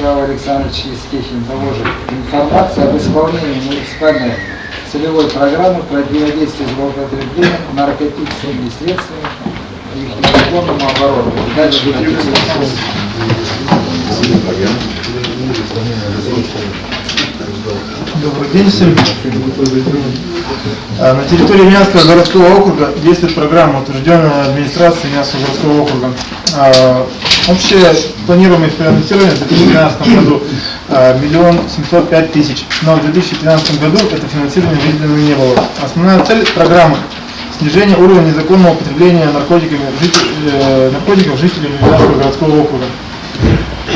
Павел Александрович Естехин доложит информацию об исполнении муниципальной целевой программы противодействия злоупотреблением наркотическими средствами и их незаконному обороту. Дальше. Добрый день всем. А, На территории Мянского городского округа действует программа, утвержденная администрацией Мянского городского округа. Общее планируемое финансирование в 2013 году а, миллион семьсот пять тысяч, но в 2013 году это финансирование выделено не было. Основная цель программы – снижение уровня незаконного употребления наркотиками, житель- э, наркотиков жителями Мянского городского округа.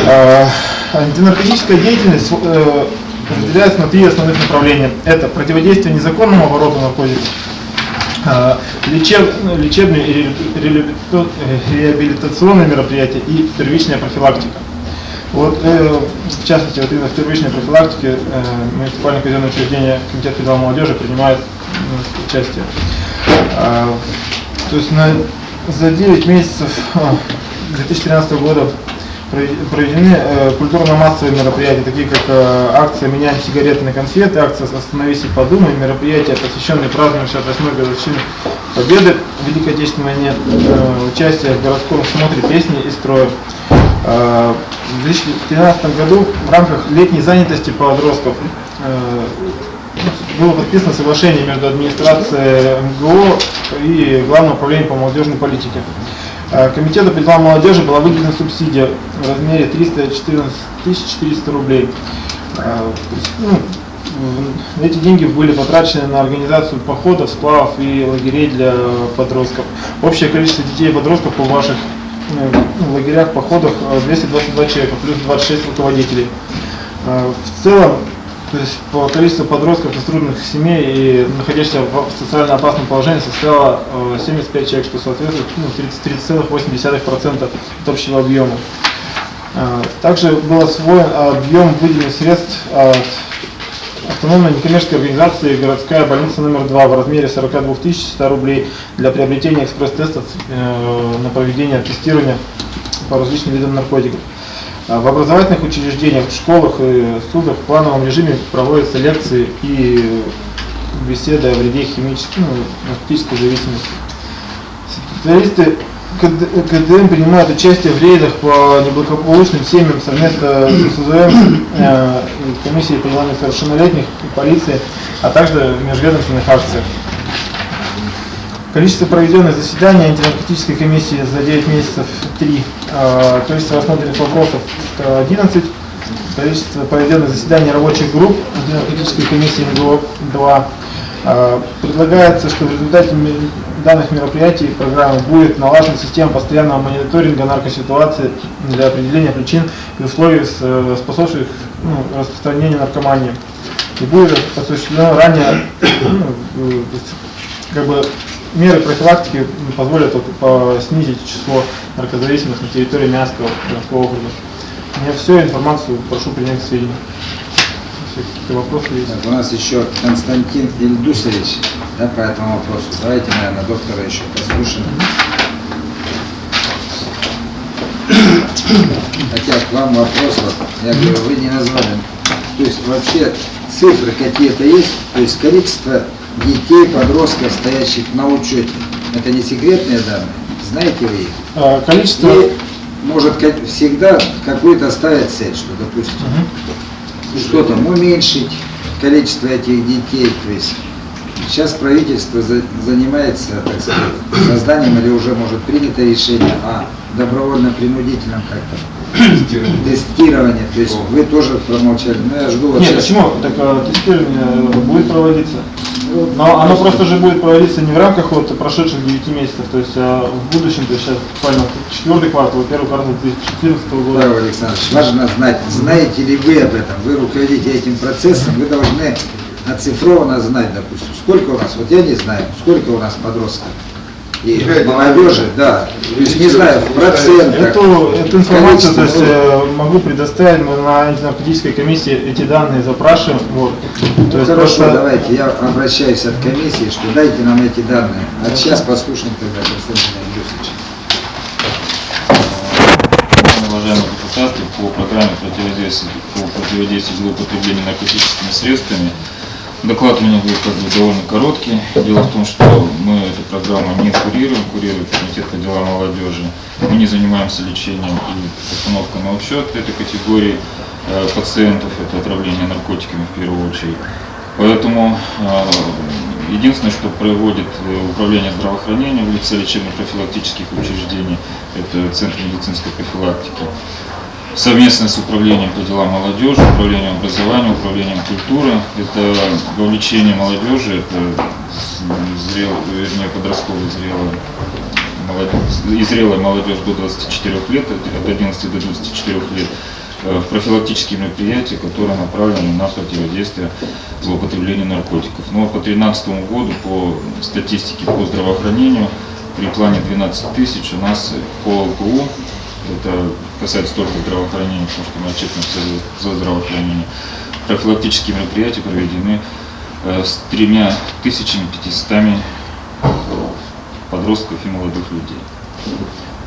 А, Антинаркотическая деятельность э, разделяется на три основных направления. Это противодействие незаконному обороту наркотиков, лечеб- ну, лечебные э, реабилитационные мероприятия и первичная профилактика. Вот, э, в частности, вот именно в первичной профилактике э, муниципальное казенное учреждение Комитет федерал молодежи принимает ну, участие. А, то есть на, за 9 месяцев а, 2013 года прове- проведены э, культурно-массовые мероприятия, такие как э, акция «Меняем сигареты на конфеты», акция «Остановись и подумай», мероприятия, посвященные празднованию 68-й годовщины Победы в Великой Отечественной войне, э, участие в городском смотре песни и строя. В 2013 году в рамках летней занятости подростков было подписано соглашение между администрацией МГО и Главным управлением по молодежной политике. Э, Комитету по делам молодежи была выделена субсидия в размере 314 400 рублей. Э, ну, Эти деньги были потрачены на организацию походов, сплавов и лагерей для подростков. Общее количество детей и подростков по ваших э, ну, лагерях, походах э, 222 человека, плюс 26 руководителей. В целом, то есть по количеству подростков из трудных семей и находящихся в социально опасном положении составило э, 75 человек, что соответствует ну, 30 30,8% от общего объема. Э, Также был освоен объем выделенных средств от автономной некоммерческой организации «Городская больница номер 2» в размере 42 100 рублей для приобретения экспресс-тестов э, на проведение тестирования по различным видам наркотиков. А В образовательных учреждениях, в школах и СУДах в плановом режиме проводятся лекции и беседы о вреде химической, ну, наркотической зависимости. Специалисты КД- КДМ принимают участие в рейдах по неблагополучным семьям совместно с СУЗМ, э, комиссией по делам и полиции, а также в межведомственных акциях. Количество проведенных заседаний антинаркотической комиссии за 9 месяцев 3. Количество рассмотренных вопросов э, 11. Количество проведенных заседаний рабочих групп антинаркотической комиссии МГО 2. Э, Предлагается, что в результате данных мероприятий программы будет налажена система постоянного мониторинга наркоситуации для определения причин и условий, э, способствующих ну, распространению наркомании. И будет осуществлено ранее ну, э, как бы меры профилактики позволят вот, снизить число наркозависимых на территории Мянского городского округа. Меня все, информацию прошу принять к сведению. Какие-то вопросы есть. Так, у нас еще Константин Ильдусович да, по этому вопросу. Давайте, наверное, доктора еще послушаем. Хотя к вам вопрос, вот, я говорю, вы не назвали. То есть вообще цифры какие-то есть, то есть количество детей, подростков, стоящих на учете. Это не секретные данные, знаете вы их? А, Количество... И может всегда какую-то ставить цель, что, допустим, Мгм. что там уменьшить количество этих детей. То есть сейчас правительство за- занимается, так сказать, созданием или уже может принято решение о добровольно-принудительном как-то тестировании. То есть вы тоже промолчали. Ну я жду вот Нет, сейчас. почему? Так э, тестирование будет проводиться. Но оно просто же будет проводиться не в рамках вот прошедших 9 месяцев, то есть а в будущем, то есть сейчас буквально четвертый квартал, первый квартал 2014 года. Павел Александрович, важно знать, знаете ли вы об этом, вы руководите этим процессом, вы должны оцифрованно знать, допустим, сколько у нас, вот я не знаю, сколько у нас подростков и молодежи, да, то есть не знаю, в процентах. Эту, эту информацию то есть, э, могу предоставить, мы на антинаркотической комиссии эти данные запрашиваем. Вот. То Ну, есть хорошо, просто- давайте, я обращаюсь от комиссии, что дайте нам эти данные. А сейчас послушаем тогда Константина Юсовича. Уважаемые депутаты, по программе противодействию, по противодействию злоупотреблению наркотическими средствами. Доклад у меня будет как бы довольно короткий. Дело в том, что мы эту программу не курируем, курирует комитет по делам молодежи. Мы не занимаемся лечением и постановкой на учет этой категории э, пациентов, это отравление наркотиками в первую очередь. Поэтому э, единственное, что проводит э, управление здравоохранения в лице лечебно-профилактических учреждений, это Центр медицинской профилактики, совместно с управлением по делам молодежи, управлением образования, управлением культуры. Это вовлечение молодежи, это зрел, вернее подростковая зрелая молодежь, и зрелая молодежь до 24 лет, от 11 до 24 лет, э, в профилактические мероприятия, которые направлены на противодействие злоупотреблению наркотиков. Но по 2013 году по статистике по здравоохранению при плане 12 тысяч у нас по ЛКУ это касается только здравоохранения, потому что мы отчитываемся за здравоохранение. Профилактические мероприятия проведены э, с тремя тысячами пятистами подростков и молодых людей.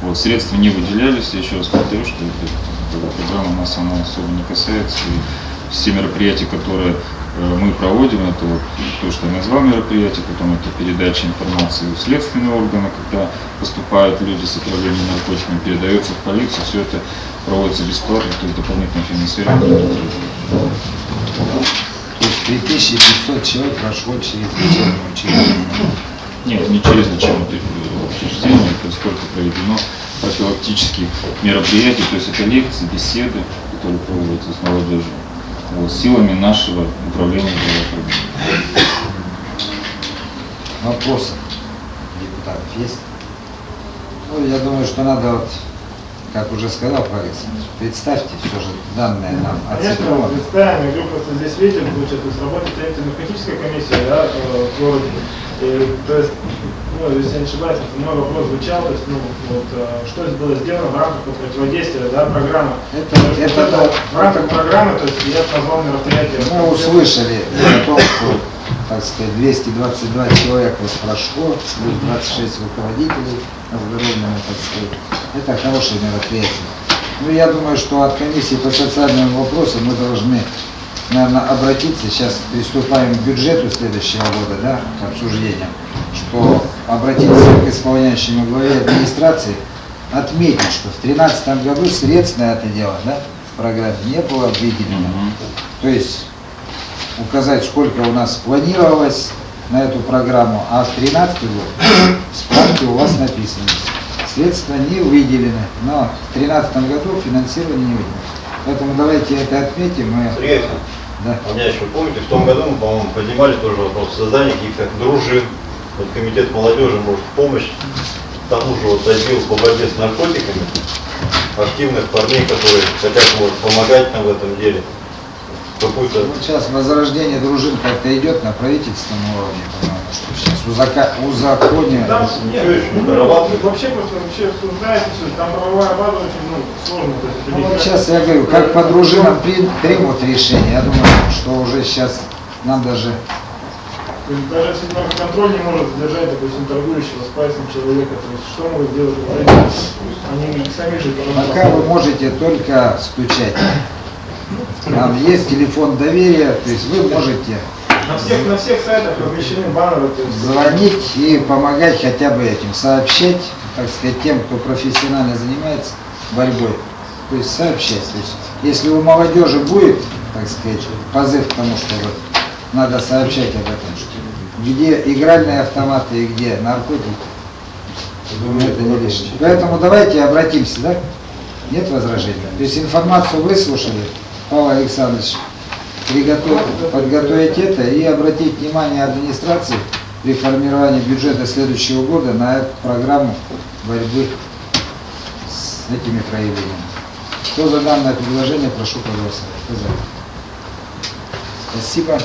Вот, средства не выделялись, я еще раз повторю, что эта программа нас она особо не касается. И все мероприятия, которые мы проводим, это вот то, что я назвал мероприятие, потом это передача информации в следственные органы, когда поступают люди с отравлением наркотиками, передается в полицию, все это проводится бесплатно, то есть дополнительное финансирование. не. То есть 3500 человек прошло через лечебное учреждение. Нет, не через лечебное учреждение, сколько проведено профилактических мероприятий, то есть это лекции, беседы, которые проводятся с молодежью, силами нашего управления здравоохранения. Вопросы депутатов есть? Ну, я думаю, что надо, вот, как уже сказал Павел представьте все же данные нам Конечно, оцифрованы. представим, я говорю, просто здесь видите, получается, то есть работает антинаркотическая комиссия, да, в городе. И, то есть, ну, если я не ошибаюсь, мой вопрос звучал, то есть, ну, вот, э, что было сделано в рамках противодействия, да, программы. Это- То это вот да. в рамках программы, то есть, я назвал мероприятие. Мы услышали о том, что, так сказать, 222 человека вот прошло, плюс 26 руководителей оздоровленных, так сказать. Это хорошее мероприятие. Ну, я думаю, что от комиссии по социальным вопросам мы должны, наверное, обратиться, сейчас приступаем к бюджету следующего года, да, к обсуждениям, что обратиться к исполняющему главе администрации, отметить, что в 2013 году средств на это дело, да, в программе не было выделено. То есть указать, сколько у нас планировалось на эту программу, а в 2013 год в справке у вас написано. Средства не выделены, но в 2013 году финансирование не выделено. Поэтому давайте это отметим. Мы, да. у меня еще, помните, в том году мы, по-моему, поднимали тоже вопрос создания каких-то дружин. Вот комитет молодежи может в помощь тому же вот отдел по борьбе с наркотиками, активных парней, которые хотят может, помогать нам в этом деле. Какую-то Вот сейчас возрождение дружин как-то идет на правительственном уровне, по-моему, что сейчас узака- узаконивание. Там, нет, еще ну, вообще просто вообще обсуждается все, там правовая база очень ну, сложно. Это Ну, вот сейчас я говорю, как по дружинам при- примут решение, я думаю, что уже сейчас нам даже То есть Даже если контроль не может сдержать, допустим, торгующего с пальцем человека, то есть что могут делать вот они? Сами же Пока вы можете только стучать. Там есть телефон доверия, то есть вы можете На всех, на всех сайтах размещены баннеры, есть звонить и помогать хотя бы этим, сообщать, так сказать, тем, кто профессионально занимается борьбой. То есть сообщать. То есть, если у молодежи будет, так сказать, позыв к тому, что вот надо сообщать об этом, что где игральные автоматы и где наркотики, думаю, это не лишнее. Поэтому давайте обратимся, да? Нет возражений? То есть информацию выслушали, Павел Александрович, приготовить, подготовить это и обратить внимание администрации при формировании бюджета следующего года на эту программу борьбы с этими проявлениями. Кто за данное предложение, прошу проголосовать. За? Спасибо.